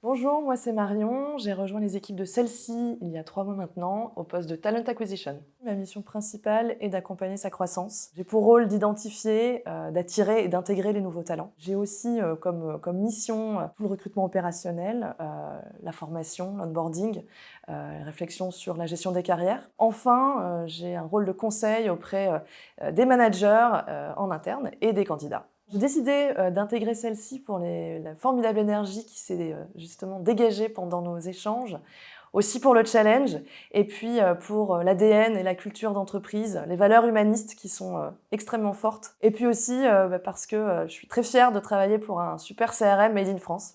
Bonjour, moi c'est Marion, j'ai rejoint les équipes de celle-ci il y a trois mois maintenant au poste de Talent Acquisition. Ma mission principale est d'accompagner sa croissance. J'ai pour rôle d'identifier, euh, d'attirer et d'intégrer les nouveaux talents. J'ai aussi euh, comme, euh, comme mission tout le recrutement opérationnel, la formation, l'onboarding, réflexion sur la gestion des carrières. Enfin, j'ai un rôle de conseil auprès des managers en interne et des candidats. J'ai décidé euh, d'intégrer celle-ci pour la formidable énergie qui s'est euh, justement dégagée pendant nos échanges, aussi pour le challenge, et puis euh, pour l'ADN et la culture d'entreprise, les valeurs humanistes qui sont extrêmement fortes, et puis aussi bah, parce que je suis très fière de travailler pour un super CRM Made in France.